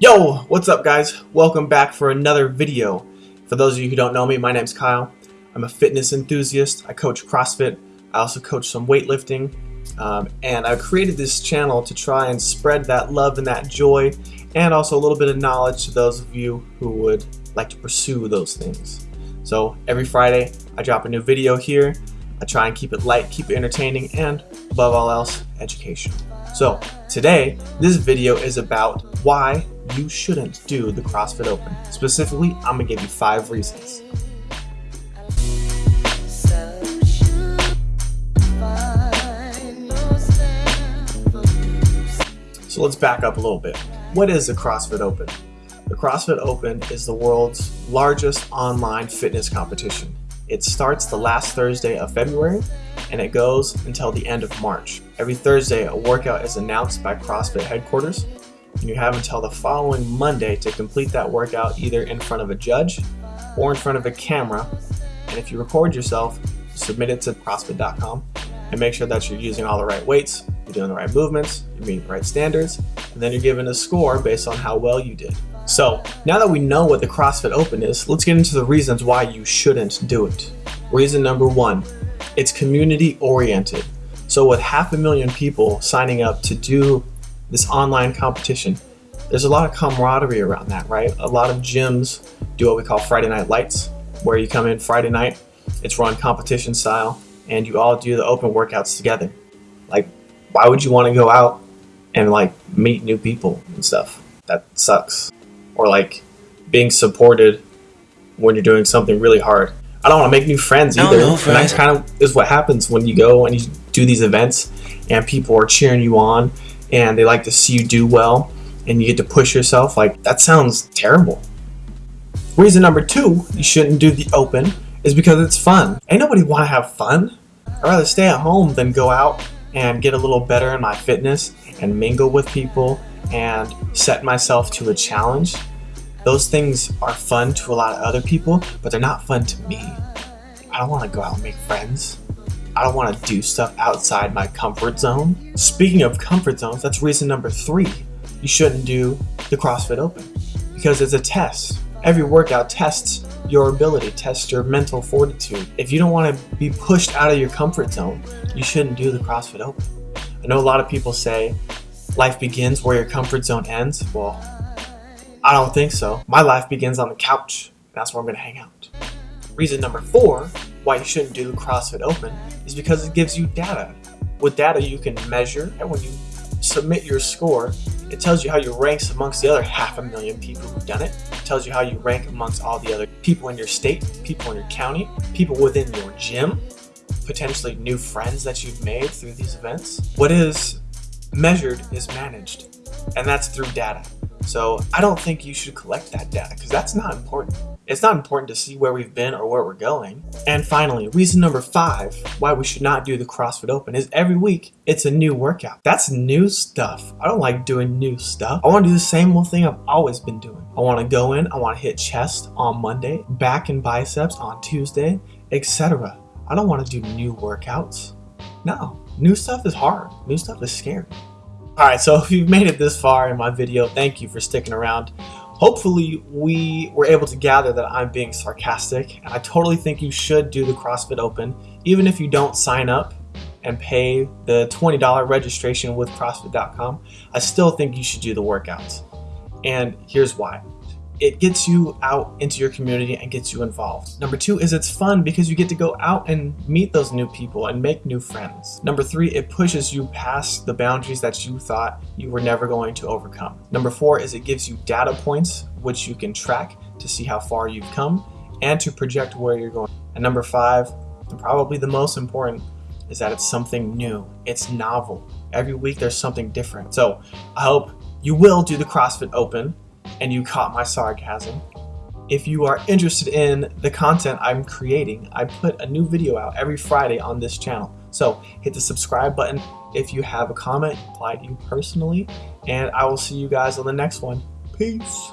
Yo, what's up guys? Welcome back for another video. For those of you who don't know me, my name's Kyle. I'm a fitness enthusiast. I coach CrossFit. I also coach some weightlifting. Um, and I created this channel to try and spread that love and that joy and also a little bit of knowledge to those of you who would like to pursue those things. So every Friday I drop a new video here. I try and keep it light, keep it entertaining, and above all else, education. So today, this video is about why you shouldn't do the CrossFit Open. Specifically, I'm gonna give you five reasons. So let's back up a little bit. What is the CrossFit Open? The CrossFit Open is the world's largest online fitness competition. It starts the last Thursday of February and it goes until the end of March. Every Thursday, a workout is announced by CrossFit headquarters and you have until the following Monday to complete that workout either in front of a judge or in front of a camera. And if you record yourself, submit it to CrossFit.com and make sure that you're using all the right weights, you're doing the right movements, you're meeting the right standards, and then you're given a score based on how well you did. So now that we know what the CrossFit Open is, let's get into the reasons why you shouldn't do it. Reason number one, it's community oriented. So with half a million people signing up to do this online competition, there's a lot of camaraderie around that, right? A lot of gyms do what we call Friday Night Lights, where you come in Friday night, it's run competition style, and you all do the open workouts together. Like, why would you want to go out and like meet new people and stuff? That sucks. Or like being supported when you're doing something really hard. I don't want to make new friends either. Know, and that kind of is what happens when you go and you do these events and people are cheering you on and they like to see you do well and you get to push yourself. Like, that sounds terrible. Reason number two, you shouldn't do the open is because it's fun. Ain't nobody want to have fun. I'd rather stay at home than go out and get a little better in my fitness and mingle with people and set myself to a challenge. Those things are fun to a lot of other people, but they're not fun to me. I don't want to go out and make friends. I don't want to do stuff outside my comfort zone. Speaking of comfort zones, that's reason number three. You shouldn't do the CrossFit Open because it's a test. Every workout tests your ability, tests your mental fortitude. If you don't want to be pushed out of your comfort zone, you shouldn't do the CrossFit Open. I know a lot of people say life begins where your comfort zone ends. Well, I don't think so. My life begins on the couch. That's where I'm to hang out. Reason number four why you shouldn't do CrossFit Open is because it gives you data. With data, you can measure, and when you submit your score, it tells you how you rank amongst the other half a million people who've done it. It tells you how you rank amongst all the other people in your state, people in your county, people within your gym, potentially new friends that you've made through these events. What is measured is managed, and that's through data. So I don't think you should collect that data because that's not important. It's not important to see where we've been or where we're going. And finally, reason number five why we should not do the CrossFit Open is every week it's a new workout. That's new stuff. I don't like doing new stuff. I want to do the same old thing I've always been doing. I want to go in, I want to hit chest on Monday, back and biceps on Tuesday, etc. I don't want to do new workouts. No, new stuff is hard. New stuff is scary. Alright, so if you've made it this far in my video, thank you for sticking around. Hopefully we were able to gather that I'm being sarcastic and I totally think you should do the CrossFit Open even if you don't sign up and pay the $20 registration with CrossFit.com. I still think you should do the workouts. And here's why it gets you out into your community and gets you involved. Number two is it's fun because you get to go out and meet those new people and make new friends. Number three, it pushes you past the boundaries that you thought you were never going to overcome. Number four is it gives you data points which you can track to see how far you've come and to project where you're going. And number five, and probably the most important, is that it's something new. It's novel. Every week there's something different. So I hope you will do the CrossFit Open and you caught my sarcasm. If you are interested in the content I'm creating, I put a new video out every Friday on this channel. So hit the subscribe button if you have a comment, apply to you personally, and I will see you guys on the next one. Peace.